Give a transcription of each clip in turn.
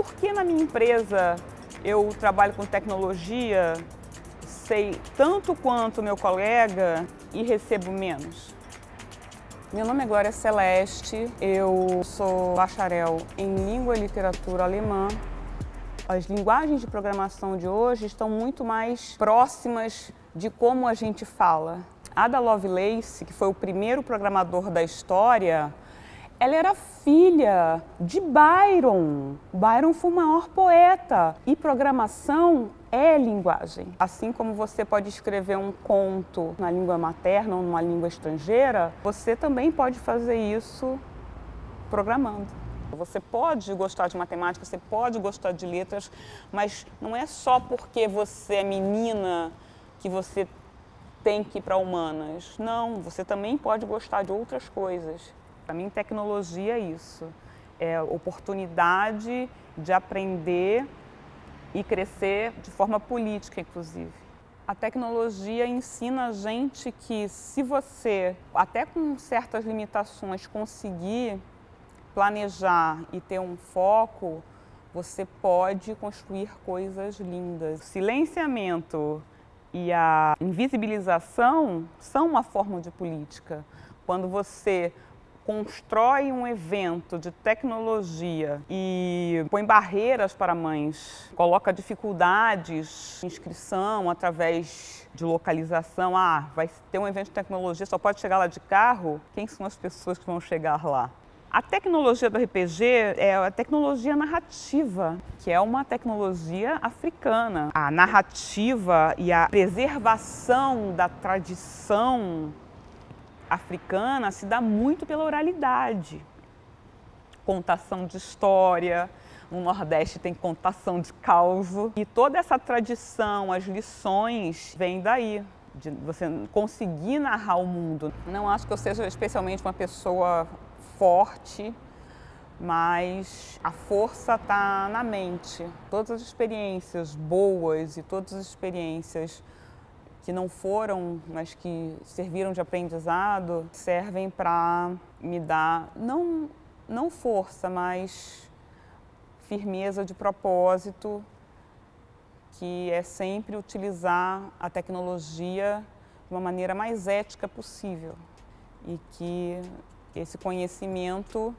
Por que na minha empresa eu trabalho com tecnologia, sei tanto quanto meu colega e recebo menos? Meu nome é Glória Celeste, eu sou bacharel em Língua e Literatura Alemã. As linguagens de programação de hoje estão muito mais próximas de como a gente fala. Ada Lovelace, que foi o primeiro programador da história, ela era filha de Byron. Byron foi o maior poeta. E programação é linguagem. Assim como você pode escrever um conto na língua materna ou numa língua estrangeira, você também pode fazer isso programando. Você pode gostar de matemática, você pode gostar de letras, mas não é só porque você é menina que você tem que ir para humanas. Não, você também pode gostar de outras coisas. Para mim, tecnologia é isso. É oportunidade de aprender e crescer de forma política, inclusive. A tecnologia ensina a gente que se você, até com certas limitações, conseguir planejar e ter um foco, você pode construir coisas lindas. O silenciamento e a invisibilização são uma forma de política. Quando você constrói um evento de tecnologia e põe barreiras para mães, coloca dificuldades de inscrição através de localização, ah, vai ter um evento de tecnologia, só pode chegar lá de carro, quem são as pessoas que vão chegar lá? A tecnologia do RPG é a tecnologia narrativa, que é uma tecnologia africana. A narrativa e a preservação da tradição africana se dá muito pela oralidade. Contação de história, no Nordeste tem contação de causo. E toda essa tradição, as lições, vêm daí, de você conseguir narrar o mundo. Não acho que eu seja especialmente uma pessoa forte, mas a força está na mente. Todas as experiências boas e todas as experiências que não foram, mas que serviram de aprendizado, servem para me dar, não, não força, mas firmeza de propósito, que é sempre utilizar a tecnologia de uma maneira mais ética possível e que esse conhecimento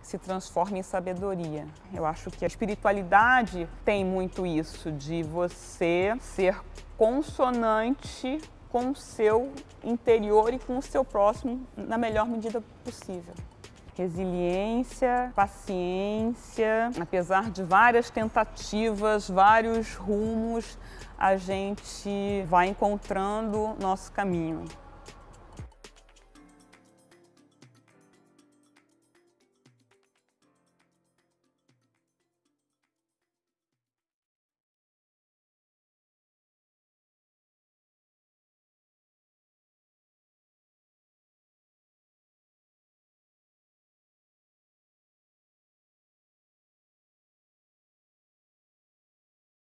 se transforma em sabedoria. Eu acho que a espiritualidade tem muito isso, de você ser consonante com o seu interior e com o seu próximo na melhor medida possível. Resiliência, paciência, apesar de várias tentativas, vários rumos, a gente vai encontrando nosso caminho.